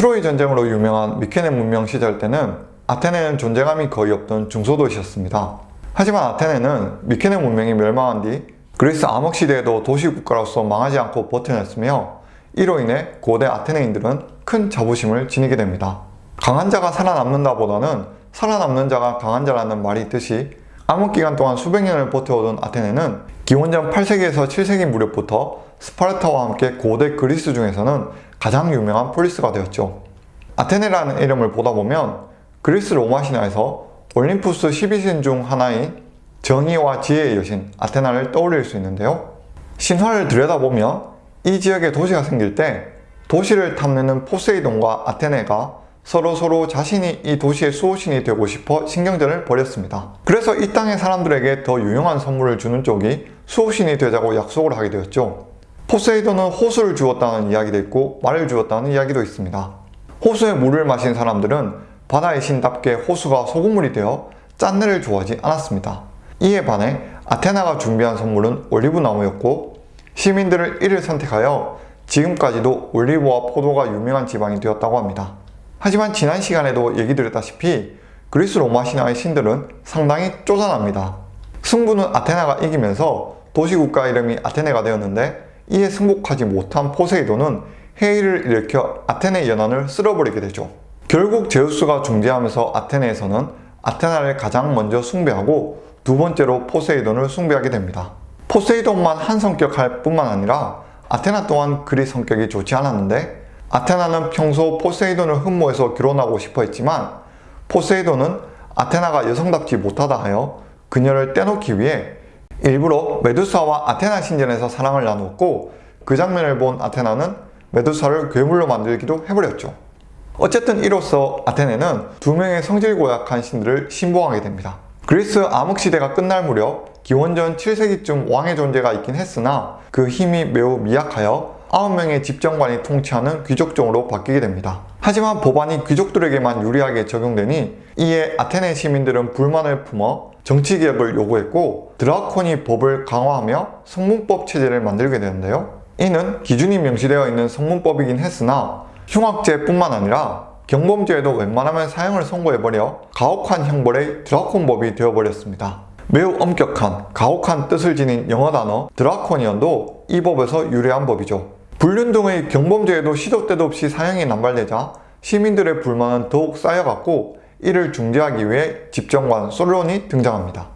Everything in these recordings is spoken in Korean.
트로이 전쟁으로 유명한 미케네 문명 시절 때는 아테네는 존재감이 거의 없던 중소도시였습니다. 하지만 아테네는 미케네 문명이 멸망한 뒤 그리스 암흑 시대에도 도시국가로서 망하지 않고 버텨냈으며 이로 인해 고대 아테네인들은 큰 자부심을 지니게 됩니다. 강한 자가 살아남는다 보다는 살아남는 자가 강한 자라는 말이 있듯이 암흑기간 동안 수백 년을 버텨오던 아테네는 기원전 8세기에서 7세기 무렵부터 스파르타와 함께 고대 그리스 중에서는 가장 유명한 폴리스가 되었죠. 아테네라는 이름을 보다 보면 그리스 로마 신화에서 올림푸스 12신 중 하나인 정의와 지혜의 여신 아테나를 떠올릴 수 있는데요. 신화를 들여다보면 이 지역에 도시가 생길 때 도시를 탐내는 포세이돈과 아테나가 서로 서로 자신이 이 도시의 수호신이 되고 싶어 신경전을 벌였습니다. 그래서 이 땅의 사람들에게 더 유용한 선물을 주는 쪽이 수호신이 되자고 약속을 하게 되었죠. 포세이돈은 호수를 주었다는 이야기도 있고 말을 주었다는 이야기도 있습니다. 호수의 물을 마신 사람들은 바다의 신답게 호수가 소금물이 되어 짠내를 좋아하지 않았습니다. 이에 반해 아테나가 준비한 선물은 올리브나무였고 시민들은 이를 선택하여 지금까지도 올리브와 포도가 유명한 지방이 되었다고 합니다. 하지만 지난 시간에도 얘기 드렸다시피 그리스 로마 신화의 신들은 상당히 쪼잔합니다. 승부는 아테나가 이기면서 도시국가 이름이 아테네가 되었는데 이에 승복하지 못한 포세이돈은 회의를 일으켜 아테네 연안을 쓸어버리게 되죠. 결국 제우스가 중재하면서 아테네에서는 아테나를 가장 먼저 숭배하고 두 번째로 포세이돈을 숭배하게 됩니다. 포세이돈만 한 성격할 뿐만 아니라 아테나 또한 그리 성격이 좋지 않았는데 아테나는 평소 포세이돈을 흠모해서 결혼하고 싶어 했지만 포세이돈은 아테나가 여성답지 못하다 하여 그녀를 떼놓기 위해 일부러 메두사와 아테나 신전에서 사랑을 나누었고 그 장면을 본 아테나는 메두사를 괴물로 만들기도 해버렸죠. 어쨌든 이로써 아테네는 두 명의 성질 고약한 신들을 신봉하게 됩니다. 그리스 암흑시대가 끝날 무렵 기원전 7세기쯤 왕의 존재가 있긴 했으나 그 힘이 매우 미약하여 9명의 집정관이 통치하는 귀족종으로 바뀌게 됩니다. 하지만 법안이 귀족들에게만 유리하게 적용되니 이에 아테네 시민들은 불만을 품어 정치 개혁을 요구했고 드라코니 법을 강화하며 성문법 체제를 만들게 되는데요. 이는 기준이 명시되어 있는 성문법이긴 했으나 흉악죄뿐만 아니라 경범죄에도 웬만하면 사형을 선고해버려 가혹한 형벌의 드라콘법이 되어버렸습니다. 매우 엄격한, 가혹한 뜻을 지닌 영어 단어 드라코니언도 이 법에서 유래한 법이죠. 불륜 등의 경범죄에도 시도 때도 없이 사형이 남발되자 시민들의 불만은 더욱 쌓여갔고 이를 중재하기 위해 집정관 솔론이 등장합니다.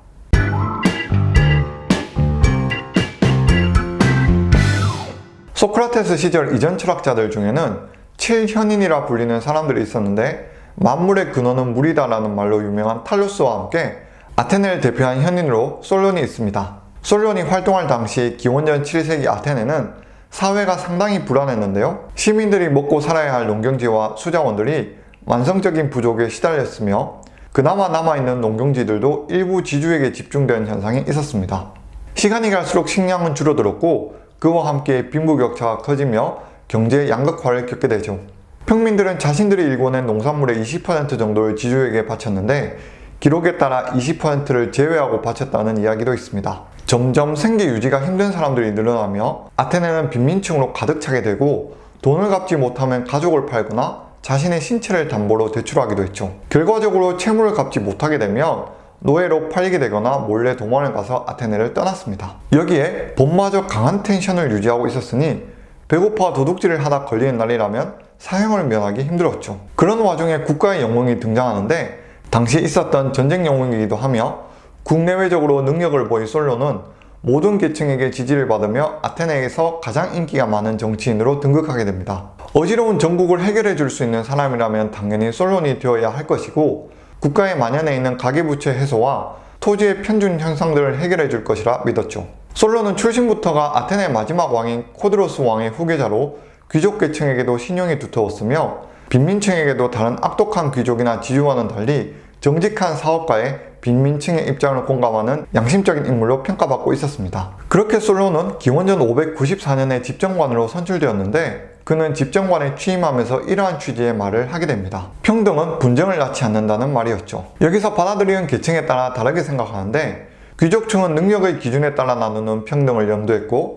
소크라테스 시절 이전 철학자들 중에는 칠현인이라 불리는 사람들이 있었는데 만물의 근원은 물이다 라는 말로 유명한 탈루스와 함께 아테네를 대표한 현인으로 솔론이 있습니다. 솔론이 활동할 당시 기원전 7세기 아테네는 사회가 상당히 불안했는데요. 시민들이 먹고 살아야 할 농경지와 수자원들이 완성적인 부족에 시달렸으며 그나마 남아있는 농경지들도 일부 지주에게 집중된 현상이 있었습니다. 시간이 갈수록 식량은 줄어들었고 그와 함께 빈부격차가 커지며 경제 양극화를 겪게 되죠. 평민들은 자신들이 일궈낸 농산물의 20% 정도를 지주에게 바쳤는데 기록에 따라 20%를 제외하고 바쳤다는 이야기도 있습니다. 점점 생계 유지가 힘든 사람들이 늘어나며 아테네는 빈민층으로 가득 차게 되고 돈을 갚지 못하면 가족을 팔거나 자신의 신체를 담보로 대출하기도 했죠. 결과적으로 채무를 갚지 못하게 되면 노예로 팔리게 되거나 몰래 도망을 가서 아테네를 떠났습니다. 여기에 봄마저 강한 텐션을 유지하고 있었으니 배고파 도둑질을 하다 걸리는 날이라면 사형을 면하기 힘들었죠. 그런 와중에 국가의 영웅이 등장하는데 당시 있었던 전쟁 영웅이기도 하며 국내외적으로 능력을 보인 솔로는 모든 계층에게 지지를 받으며 아테네에서 가장 인기가 많은 정치인으로 등극하게 됩니다. 어지러운 전국을 해결해 줄 수 있는 사람이라면 당연히 솔론이 되어야 할 것이고 국가에 만연해 있는 가계부채 해소와 토지의 편중 현상들을 해결해 줄 것이라 믿었죠. 솔론은 출신부터가 아테네 마지막 왕인 코드로스 왕의 후계자로 귀족 계층에게도 신용이 두터웠으며 빈민층에게도 다른 악독한 귀족이나 지주와는 달리 정직한 사업가의 빈민층의 입장을 공감하는 양심적인 인물로 평가받고 있었습니다. 그렇게 솔론은 기원전 594년에 집정관으로 선출되었는데 그는 집정관에 취임하면서 이러한 취지의 말을 하게 됩니다. 평등은 분쟁을 낳지 않는다는 말이었죠. 여기서 받아들이는 계층에 따라 다르게 생각하는데 귀족층은 능력의 기준에 따라 나누는 평등을 염두했고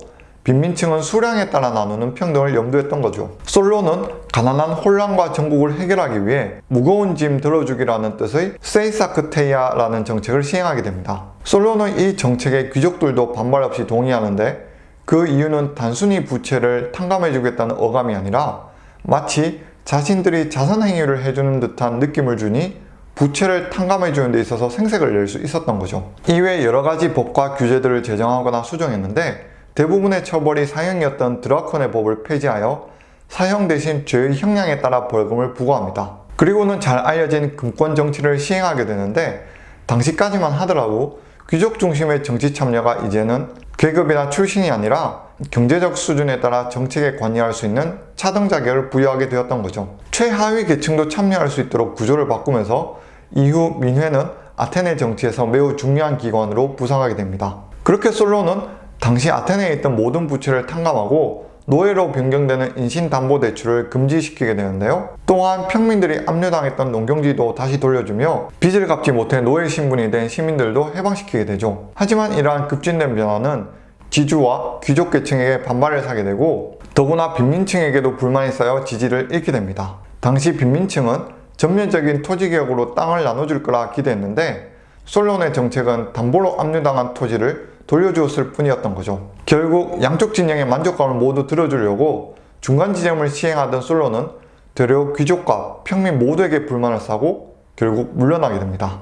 빈민층은 수량에 따라 나누는 평등을 염두했던 거죠. 솔로는 가난한 혼란과 전국을 해결하기 위해 무거운 짐 들어주기라는 뜻의 세이사크테이아라는 정책을 시행하게 됩니다. 솔로는 이 정책에 귀족들도 반발 없이 동의하는데 그 이유는 단순히 부채를 탕감해주겠다는 어감이 아니라 마치 자신들이 자선 행위를 해주는 듯한 느낌을 주니 부채를 탕감해주는 데 있어서 생색을 낼 수 있었던 거죠. 이외에 여러 가지 법과 규제들을 제정하거나 수정했는데 대부분의 처벌이 사형이었던 드라콘의 법을 폐지하여 사형 대신 죄의 형량에 따라 벌금을 부과합니다. 그리고는 잘 알려진 금권 정치를 시행하게 되는데 당시까지만 하더라도 귀족 중심의 정치 참여가 이제는 계급이나 출신이 아니라 경제적 수준에 따라 정책에 관여할 수 있는 차등 자격을 부여하게 되었던 거죠. 최하위 계층도 참여할 수 있도록 구조를 바꾸면서 이후 민회는 아테네 정치에서 매우 중요한 기관으로 부상하게 됩니다. 그렇게 솔로는 당시 아테네에 있던 모든 부채를 탕감하고 노예로 변경되는 인신담보대출을 금지시키게 되는데요. 또한 평민들이 압류당했던 농경지도 다시 돌려주며 빚을 갚지 못해 노예 신분이 된 시민들도 해방시키게 되죠. 하지만 이러한 급진된 변화는 지주와 귀족 계층에게 반발을 사게 되고 더구나 빈민층에게도 불만이 쌓여 지지를 잃게 됩니다. 당시 빈민층은 전면적인 토지개혁으로 땅을 나눠줄 거라 기대했는데 솔론의 정책은 담보로 압류당한 토지를 돌려주었을 뿐이었던 거죠. 결국 양쪽 진영의 만족감을 모두 들어주려고 중간 지점을 시행하던 솔로는 되려 귀족과 평민 모두에게 불만을 사고 결국 물러나게 됩니다.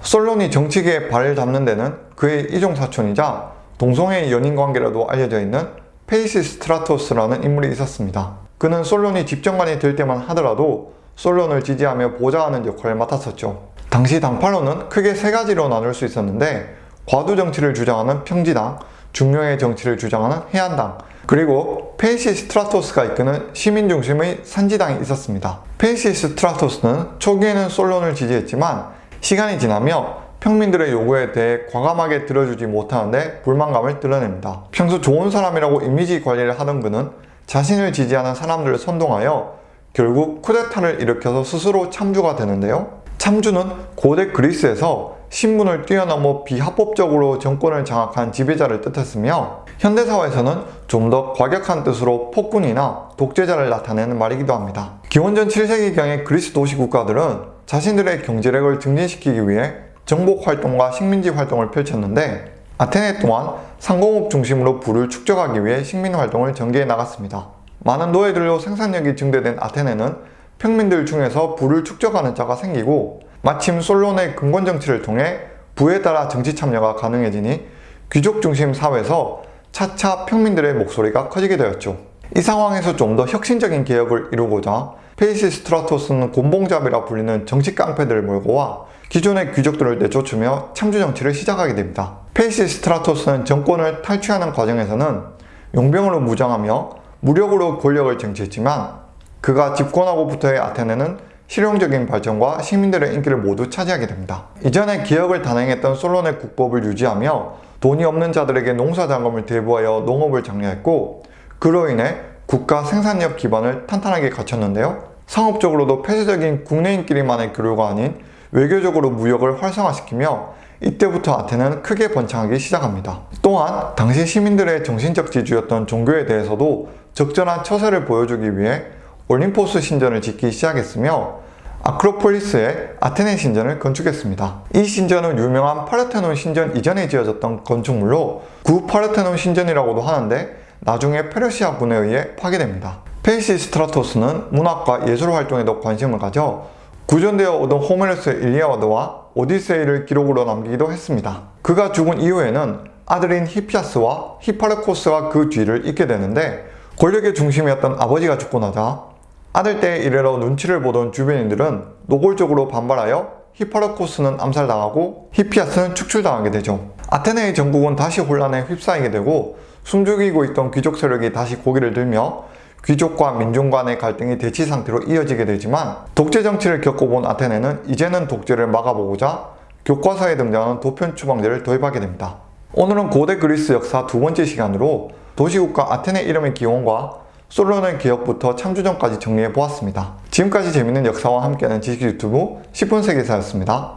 솔론이 정치계에 발을 담는 데는 그의 이종사촌이자 동성애의 연인관계로도 알려져 있는 페이시 스트라토스라는 인물이 있었습니다. 그는 솔론이 집정관이 될 때만 하더라도 솔론을 지지하며 보좌하는 역할을 맡았었죠. 당시 당파로는 크게 세 가지로 나눌 수 있었는데 과두 정치를 주장하는 평지당, 중용의 정치를 주장하는 해안당, 그리고 페이시 스트라토스가 이끄는 시민 중심의 산지당이 있었습니다. 페이시 스트라토스는 초기에는 솔론을 지지했지만 시간이 지나며 평민들의 요구에 대해 과감하게 들어주지 못하는데 불만감을 드러냅니다. 평소 좋은 사람이라고 이미지 관리를 하던 그는 자신을 지지하는 사람들을 선동하여 결국 쿠데타를 일으켜서 스스로 참주가 되는데요. 참주는 고대 그리스에서 신분을 뛰어넘어 비합법적으로 정권을 장악한 지배자를 뜻했으며 현대사회에서는 좀 더 과격한 뜻으로 폭군이나 독재자를 나타내는 말이기도 합니다. 기원전 7세기경의 그리스 도시 국가들은 자신들의 경제력을 증진시키기 위해 정복 활동과 식민지 활동을 펼쳤는데 아테네 또한 상공업 중심으로 부를 축적하기 위해 식민 활동을 전개해 나갔습니다. 많은 노예들로 생산력이 증대된 아테네는 평민들 중에서 부를 축적하는 자가 생기고 마침 솔론의 금권 정치를 통해 부에 따라 정치 참여가 가능해지니 귀족 중심 사회에서 차차 평민들의 목소리가 커지게 되었죠. 이 상황에서 좀 더 혁신적인 개혁을 이루고자 페이시 스트라토스는 곤봉잡이라 불리는 정치 깡패들을 몰고 와 기존의 귀족들을 내쫓으며 참주 정치를 시작하게 됩니다. 페이시 스트라토스는 정권을 탈취하는 과정에서는 용병으로 무장하며 무력으로 권력을 쟁취했지만 그가 집권하고부터의 아테네는 실용적인 발전과 시민들의 인기를 모두 차지하게 됩니다. 이전에 기업을 단행했던 솔론의 국법을 유지하며 돈이 없는 자들에게 농사자금을 대부하여 농업을 장려했고 그로 인해 국가 생산력 기반을 탄탄하게 갖췄는데요. 상업적으로도 폐쇄적인 국내인끼리만의 교류가 아닌 외교적으로 무역을 활성화시키며 이때부터 아테네는 크게 번창하기 시작합니다. 또한 당시 시민들의 정신적 지주였던 종교에 대해서도 적절한 처세를 보여주기 위해 올림포스 신전을 짓기 시작했으며 아크로폴리스에 아테나 신전을 건축했습니다. 이 신전은 유명한 파르테논 신전 이전에 지어졌던 건축물로 구 파르테논 신전이라고도 하는데 나중에 페르시아 군에 의해 파괴됩니다. 페이시 스트라토스는 문학과 예술 활동에도 관심을 가져 구전되어 오던 호메로스의 일리아드와 오디세이를 기록으로 남기기도 했습니다. 그가 죽은 이후에는 아들인 히피아스와 히파르코스가 그 뒤를 잇게 되는데 권력의 중심이었던 아버지가 죽고 나자 아들 때에 이르러 눈치를 보던 주변인들은 노골적으로 반발하여 히파르코스는 암살당하고 히피아스는 축출당하게 되죠. 아테네의 전국은 다시 혼란에 휩싸이게 되고 숨죽이고 있던 귀족 세력이 다시 고개를 들며 귀족과 민중 간의 갈등이 대치 상태로 이어지게 되지만 독재 정치를 겪어본 아테네는 이제는 독재를 막아보고자 교과서에 등장하는 도편 추방제를 도입하게 됩니다. 오늘은 고대 그리스 역사 두 번째 시간으로 도시국가 아테네 이름의 기원과 솔로몬의 기억부터 창조전까지 정리해 보았습니다. 지금까지 재밌는 역사와 함께하는 지식 유튜브 10분 세계사였습니다.